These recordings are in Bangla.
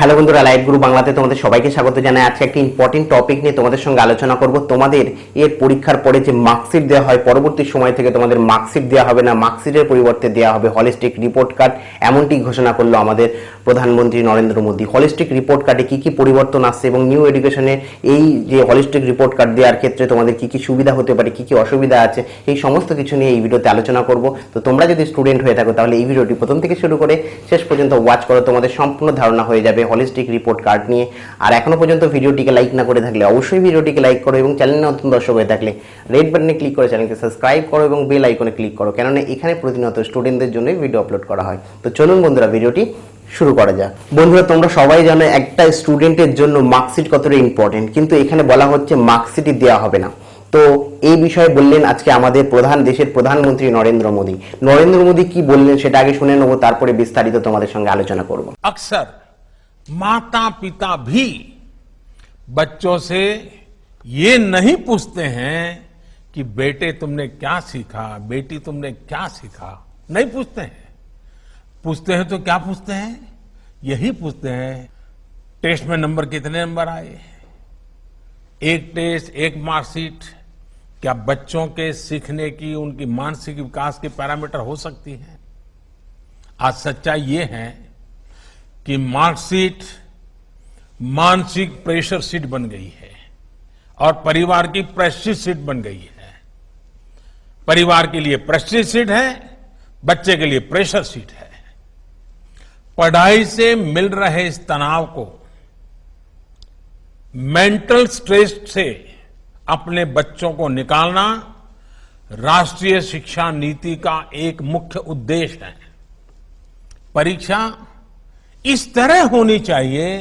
হ্যালো বন্ধুরা লাইভ গ্রুপ বাংলাতে তোমাদের সবাইকে স্বাগত জানাই। আজকে একটি ইম্পর্টেন্ট টপিক নিয়ে তোমাদের সঙ্গে আলোচনা করব। তোমাদের এর পরীক্ষার পরে যে মার্কশিট দেওয়া হয়, পরবর্তী সময় থেকে তোমাদের মার্কশিট দেওয়া হবে না মার্কশিটের পরিবর্তে দেওয়া হবে হলিস্টিক রিপোর্ট কার্ড এমনটি ঘোষণা করল আমাদের প্রধানমন্ত্রী নরেন্দ্র মোদী। হলিস্টিক রিপোর্ট কার্ডে কী কী পরিবর্তন আসছে এবং নিউ এডুকেশনে এই যে হলিস্টিক রিপোর্ট কার্ড দেওয়ার ক্ষেত্রে তোমাদের কী কী সুবিধা হতে পারে, কী কী অসুবিধা আছে, এই সমস্ত কিছু নিয়ে এই ভিডিওতে আলোচনা করব। তো তোমরা যদি স্টুডেন্ট হয়ে থাকো, তাহলে এই ভিডিওটি প্রথম থেকে শুরু করে শেষ পর্যন্ত ওয়াচ করো। তোমাদের সম্পূর্ণ ধারণা হয়ে যাবে। হলিস্টিক রিপোর্ট কার্ড নিয়ে। আর এখনও পর্যন্ত ভিডিওটিকে লাইক না করে থাকলে অবশ্যই ভিডিওটিকে লাইক করো এবং চ্যানেলে নতুন দর্শক হয়ে থাকলে রেড বাটনে ক্লিক করে চ্যানেলকে সাবস্ক্রাইব করো এবং বেল আইকনে ক্লিক করো, কেননা এখানে প্রতিনিয়ত স্টুডেন্টদের জন্যই ভিডিও আপলোড করা হয়। তো চলুন বন্ধুরা, ভিডিওটি শুরু করা যাক। বন্ধুরা, তোমরা সবাই জানো একটা স্টুডেন্টের জন্য মার্কশিট কতটা ইম্পর্টেন্ট কিন্তু এখানে বলা হচ্ছে মার্কশিটই দেওয়া হবে না। তো এই বিষয়ে বললেন আজকে আমাদের প্রধান, দেশের প্রধানমন্ত্রী নরেন্দ্র মোদী। নরেন্দ্র মোদী কি বললেন সেটা আগে শুনে নেব, তারপরে বিস্তারিত তোমাদের সঙ্গে আলোচনা করব। আকসার माता पिता भी बच्चों से ये नहीं पूछते हैं कि बेटे तुमने क्या सीखा, बेटी तुमने क्या सीखा। नहीं पूछते हैं। पूछते हैं तो क्या पूछते हैं? यही पूछते हैं, टेस्ट में नंबर कितने नंबर आए? एक टेस्ट, एक मार्कशीट। क्या बच्चों के सीखने की, उनकी मानसिक विकास के पैरामीटर हो सकती है? आज सच्चाई ये है कि मार्कशीट मानसिक प्रेशर सीट बन गई है और परिवार की प्रेस्टिज सीट बन गई है। परिवार के लिए प्रेस्टिज सीट है, बच्चे के लिए प्रेशर सीट है। पढ़ाई से मिल रहे इस तनाव को मेंटल स्ट्रेस से अपने बच्चों को निकालना राष्ट्रीय शिक्षा नीति का एक मुख्य उद्देश्य है। परीक्षा इस तरह होनी चाहिए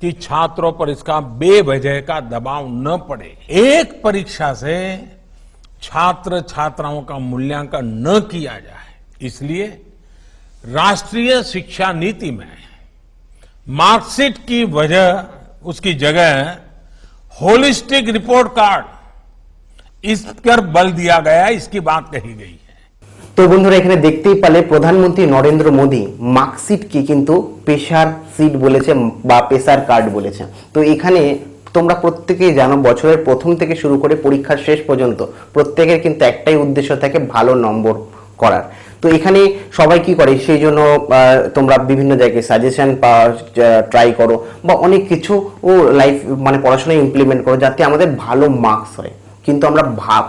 कि छात्रों पर इसका बेवजह का दबाव न पड़े। एक परीक्षा से छात्र छात्राओं का मूल्यांकन न किया जाए। इसलिए राष्ट्रीय शिक्षा नीति में मार्कशीट की वजह उसकी जगह होलिस्टिक रिपोर्ट कार्ड इस पर बल दिया गया, इसकी बात कही गई। তো বন্ধুরা, এখানে দেখতেই পালে প্রধানমন্ত্রী নরেন্দ্র মোদী মার্কশিটকে কিন্তু পেশার সিট বলেছে বা পেশার কার্ড বলেছে। তো এখানে তোমরা প্রত্যেকেই জানো, বছরের প্রথম থেকে শুরু করে পরীক্ষার শেষ পর্যন্ত প্রত্যেকের কিন্তু একটাই উদ্দেশ্য থাকে ভালো নম্বর করার। তো এখানে সবাই কি করে, সেই জন্য তোমরা বিভিন্ন জায়গায় সাজেশন ট্রাই করো বা অনেক কিছু ও লাইফ মানে পড়াশোনায় ইমপ্লিমেন্ট করো যাতে আমাদের ভালো মার্কস হয়। কিন্তু আমরা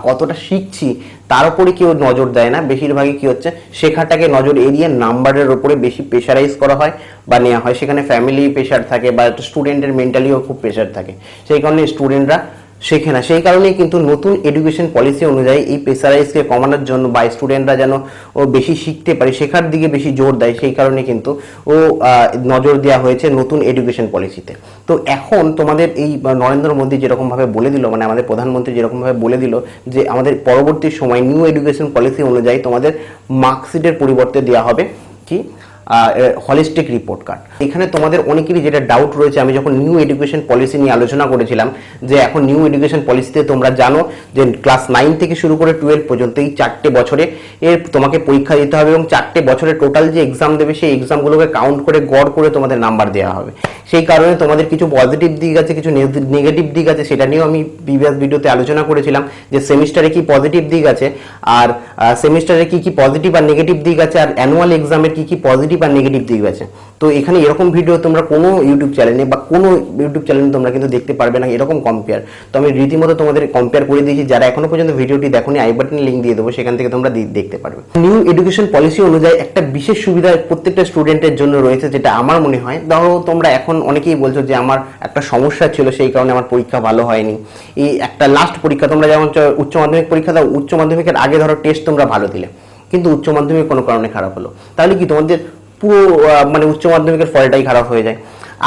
কতটা শিখছি, তার উপরে কেউ নজর দেয় না। বেশিরভাগই কি হচ্ছে, শেখাটাকে নজর এড়িয়ে নাম্বারের উপরে বেশি প্রেশারাইজ করা হয় বা নেওয়া হয়। সেখানে ফ্যামিলি প্রেশার থাকে বা স্টুডেন্টের মেন্টালিও খুব প্রেশার থাকে। সেই কারণে স্টুডেন্টরা শেখে না। সেই কারণেই কিন্তু নতুন এডুকেশন পলিসি অনুযায়ী এই প্রেসারাইজকে কমানোর জন্য বা স্টুডেন্টরা যেন ও বেশি শিখতে পারে, শেখার দিকে বেশি জোর দেয়, সেই কারণে কিন্তু ও নজর দেওয়া হয়েছে নতুন এডুকেশন পলিসিতে তো। এখন তোমাদের এই নরেন্দ্র মোদী যেরকমভাবে বলে দিল মানে আমাদের প্রধানমন্ত্রী যেরকমভাবে বলে দিল যে আমাদের পরবর্তী সময় নিউ এডুকেশন পলিসি অনুযায়ী তোমাদের মার্কশিটের পরিবর্তে দেওয়া হবে। কি? হলিস্টিক রিপোর্ট কার্ড এখানে তোমাদের অনেকেরই যেটা ডাউট রয়েছে, আমি যখন নিউ এডুকেশন পলিসি নিয়ে আলোচনা করেছিলাম, যে এখন নিউ এডুকেশন পলিসিতে তোমরা জানো যে ক্লাস নাইন থেকে শুরু করে টুয়েলভ পর্যন্ত এই চারটে বছরে এর তোমাকে পরীক্ষা দিতে হবে এবং চারটে বছরে টোটাল যে এক্সাম দেবে, সেই এক্সামগুলোকে কাউন্ট করে, গড় করে তোমাদের নাম্বার দেওয়া হবে। সেই কারণে তোমাদের কিছু পজিটিভ দিক আছে, কিছু নেগেটিভ দিক আছে, সেটা নিয়েও আমি প্রিভিয়াস ভিডিওতে আলোচনা করেছিলাম যে সেমিস্টারে কি পজিটিভ দিক আছে, আর সেমিস্টারে কি কি পজিটিভ আর নেগেটিভ দিক আছে, আর অ্যানুয়াল এক্সামের কি কি পজিটিভ আর নেগেটিভ দিক আছে। তো এখানে এরকম ভিডিও তোমরা কোনো ইউটিউব চ্যানেলে বা কোনো ইউটিউব চ্যানেলে তোমরা কিন্তু দেখতে পারবে না এরকম কম্পেয়ার তো আমি রীতিমতো তোমাদের কম্পেয়ার করে দিয়েছি, যারা এখনও পর্যন্ত ভিডিওটি দেখোনি আই বাটনে লিঙ্ক দিয়ে দেবো, সেখান থেকে তোমরা দেখতে পারবে। নিউ এডুকেশন পলিসি অনুযায়ী একটা বিশেষ সুবিধা প্রত্যেকটা স্টুডেন্টের জন্য রয়েছে, যেটা আমার মনে হয়। ধরো তোমরা এখন অনেকেই বলছো যে আমার একটা সমস্যা ছিল, সেই কারণে আমার পরীক্ষা ভালো হয়নি। এই একটা লাস্ট পরীক্ষা, তোমরা যেমন উচ্চ মাধ্যমিক পরীক্ষা দাও, উচ্চ মাধ্যমিকের আগে ধরো টেস্ট তোমরা ভালো দিলে। কিন্তু উচ্চ মাধ্যমিক কোনো কারণে খারাপ হলো। তাহলে কি তোমাদের পুরো মানে উচ্চ মাধ্যমিকের ফলটাই খারাপ হয়ে যায়।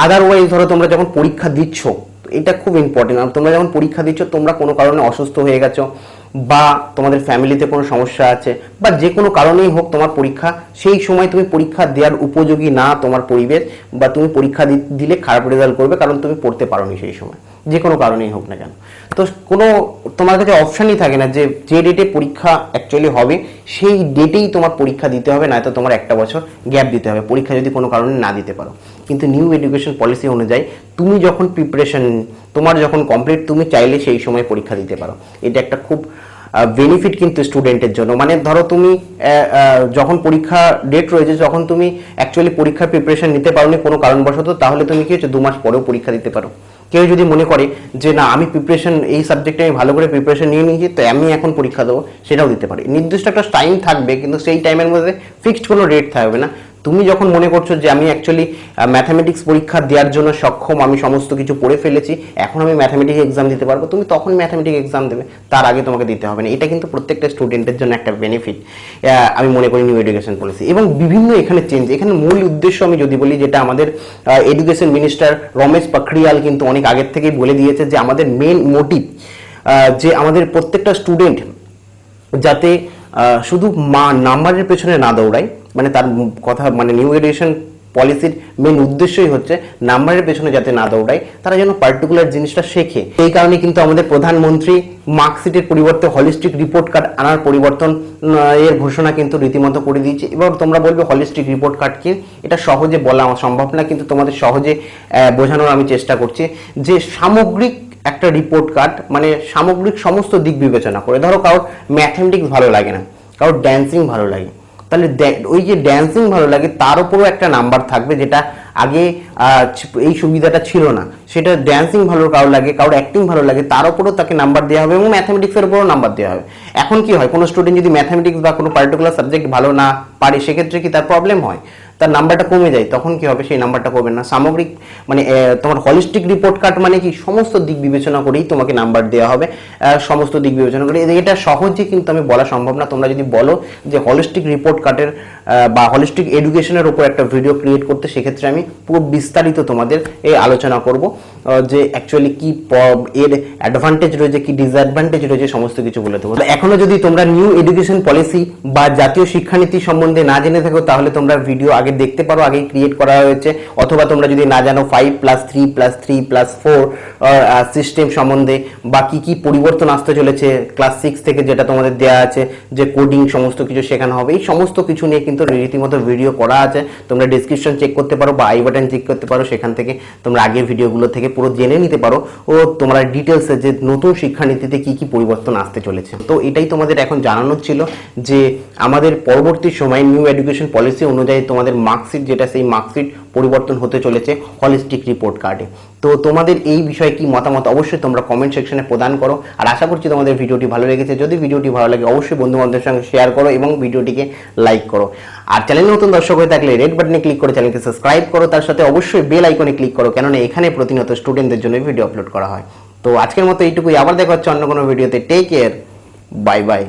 আদারওয়াইজ ধরো তোমরা যখন পরীক্ষা দিচ্ছ, এটা খুব ইম্পর্টেন্ট তোমরা যখন পরীক্ষা দিচ্ছ, তোমরা কোনো কারণে অসুস্থ হয়ে গেছো, বা তোমাদের ফ্যামিলিতে কোনো সমস্যা আছে, বা যে কোনো কারণেই হোক তোমার পরীক্ষা, সেই সময় তুমি পরীক্ষা দেওয়ার উপযোগী না তোমার পরিবেশ, বা তুমি পরীক্ষা দিলে খারাপ রেজাল্ট করবে, কারণ তুমি পড়তে পারোনি সেই সময়। যে কোনো কারণেই হোক না কেন। তো কোনো তোমার কাছে অপশানই থাকে না যে যে ডেটে পরীক্ষা অ্যাকচুয়ালি হবে, সেই ডেটেই তোমার পরীক্ষা দিতে হবে, নয়তো তোমার একটা বছর গ্যাপ দিতে হবে, পরীক্ষা যদি কোনো কারণে না দিতে পারো। কিন্তু নিউ এডুকেশন পলিসি অনুযায়ী তুমি যখন প্রিপারেশন তোমার যখন কমপ্লিট তুমি চাইলে সেই সময় পরীক্ষা দিতে পারো। এটা একটা খুব বেনিফিট কিন্তু স্টুডেন্টের জন্য। মানে ধরো তুমি যখন পরীক্ষা ডেট রয়েছে, যখন তুমি অ্যাকচুয়ালি পরীক্ষার প্রিপারেশন নিতে পারোনি কোনো কারণবশত, তাহলে তুমি কি হচ্ছে, দু মাস পরেও পরীক্ষা দিতে পারো। কেউ যদি মনে করে যে, না, আমি প্রিপারেশন এই সাবজেক্টে আমি ভালো করে প্রিপারেশন নিয়ে নিয়েছি, তো আমি এখন পরীক্ষা দেবো, সেটাও দিতে পারি। নির্দিষ্ট একটা টাইম থাকবে, কিন্তু সেই টাইমের মধ্যে ফিক্সড কোনো রেট থাকবে না। তুমি যখন মনে করছ যে আমি অ্যাকচুয়ালি ম্যাথামেটিক্স পরীক্ষা দেওয়ার জন্য সক্ষম, আমি সমস্ত কিছু পড়ে ফেলেছি, এখন আমি ম্যাথামেটিক্স এক্সাম দিতে পারব, তুমি তখন ম্যাথামেটিক্স এক্সাম দেবে, তার আগে তোমাকে দিতে হবে না। এটা কিন্তু প্রত্যেকটা স্টুডেন্টের জন্য একটা বেনিফিট আমি মনে করি নিউ এডুকেশন পলিসি এবং বিভিন্ন এখানে চেঞ্জ এখানে মূল উদ্দেশ্য আমি যদি বলি যেটা আমাদের এডুকেশন মিনিস্টার রমেশ পাখরিয়াল কিন্তু অনেক আগের থেকেই বলে দিয়েছে যে আমাদের মেন মোটিভ যে আমাদের প্রত্যেকটা স্টুডেন্ট যাতে শুধু মা নাম্বারের পেছনে না দৌড়ায় মানে তার কথা মানে নিউ এডুকেশন পলিসির মেন উদ্দেশ্যই হচ্ছে নাম্বারের পেছনে যাতে না দৌড়ায়, তারা যেন পার্টিকুলার জিনিসটা শেখে। এই কারণে কিন্তু আমাদের প্রধানমন্ত্রী মার্কশিটের পরিবর্তে হলিস্টিক রিপোর্ট কার্ড আনার পরিবর্তন এর ঘোষণা কিন্তু রীতিমতো করে দিয়েছে। এবার তোমরা বলবে হলিস্টিক রিপোর্ট কার্ড কি? এটা সহজে বলা সম্ভব না, কিন্তু তোমাদের সহজে বোঝানোর আমি চেষ্টা করছি যে সামগ্রিক একটা রিপোর্ট কার্ড মানে সামগ্রিক সমস্ত দিক বিবেচনা করে। ধরো কারোর ম্যাথমেটিক্স ভালো লাগে না, কারোর ড্যান্সিং ভালো লাগে তাহলে ওই যে ড্যান্সিং ভালো লাগে, তার উপরও একটা নাম্বার থাকবে যেটা আগে এই সুবিধাটা ছিল না। সেটা ড্যান্সিং ভালো কারোর লাগে, কারোর অ্যাক্টিং ভালো লাগে, তার উপরও তাকে নাম্বার দেওয়া হবে এবং ম্যাথামেটিক্সের উপরও নাম্বার দেওয়া হবে। এখন কি হয়, কোনো স্টুডেন্ট যদি ম্যাথামেটিক্স বা কোনো পার্টিকুলার সাবজেক্ট ভালো না পারে, সেক্ষেত্রে কি তার প্রবলেম হয়? তার নাম্বারটা কমে যায়, তখন কি হবে? সেই নাম্বারটা কমবে না। সামগ্রিক মানে তোমার হলিস্টিক রিপোর্ট কার্ড মানে কি? সমস্ত দিক বিবেচনা করেই তোমাকে নাম্বার দেওয়া হবে। সমস্ত দিক বিবেচনা করে। এটা সহজে কিন্তু আমি বলা সম্ভব না। তোমরা যদি বলো যে হলিস্টিক রিপোর্ট কার্ডের বা হলিস্টিক এডুকেশনের উপর একটা ভিডিও ক্রিয়েট করতে, সেক্ষেত্রে আমি পুরো বিস্তারিত তোমাদের এই আলোচনা করব। যে অ্যাকচুয়ালি কি এর অ্যাডভান্টেজ রয়েছে, কি ডিসঅ্যাডভান্টেজ রয়েছে, সমস্ত কিছু বলে দেবো। এখনও যদি তোমরা নিউ এডুকেশন পলিসি বা জাতীয় শিক্ষানীতি সম্বন্ধে না জেনে থাকো, তাহলে তোমরা ভিডিও আগে দেখতে পারো আগে ক্রিয়েট করা হয়েছে। অথবা তোমরা যদি না জানো five plus three plus three plus four system সম্বন্ধে বা কি কি পরিবর্তন আসতে চলেছে ক্লাস সিক্স থেকে যেটা তোমাদের দেওয়া আছে, যে কোডিং সমস্ত কিছু শেখানো হবে, এই সমস্ত কিছু নিয়ে কিন্তু রীতিমতো ভিডিও করা আছে। তোমরা ডিসক্রিপশন চেক করতে পারো বা আই বাটন চেক করতে পারো, সেখান থেকে তোমরা আগের ভিডিওগুলো থেকে পুরো জেনে নিতে পারো। ও, তোমরা ডিটেলসে যে নতুন শিক্ষানীতিতে কি কি পরিবর্তন আসতে চলেছে। তো এটাই তোমাদের এখন জানানোর ছিল যে আমাদের পরবর্তী সময় নিউ এডুকেশন পলিসি অনুযায়ী তোমাদের মার্কশিট যেটা সেই মার্কশিট পরিবর্তন হতে চলেছে হলিস্টিক রিপোর্ট কার্ডে তো তোমাদের এই বিষয়ে কি মতামত অবশ্যই তোমরা কমেন্ট সেকশনে প্রদান করো। আর আশা করছি তোমাদের ভিডিওটি ভালো লেগেছে। যদি ভিডিওটি ভালো লাগে, অবশ্যই বন্ধু বান্ধবের সঙ্গে শেয়ার করো এবং ভিডিওটিকে লাইক করো। আর চ্যানেল নতুন দর্শক হয়ে থাকলে রেড বাটনে ক্লিক করে চ্যানেলকে সাবস্ক্রাইব করো। তার সাথে অবশ্যই বেল আইকনে ক্লিক করো, কেননা এখানে প্রতিনিয়ত স্টুডেন্টদের জন্য ভিডিও আপলোড করা হয়। তো আজকের মতো এইটুকুই। আবার দেখা হচ্ছে অন্য কোনো ভিডিওতে টেক কেয়ার বাই বাই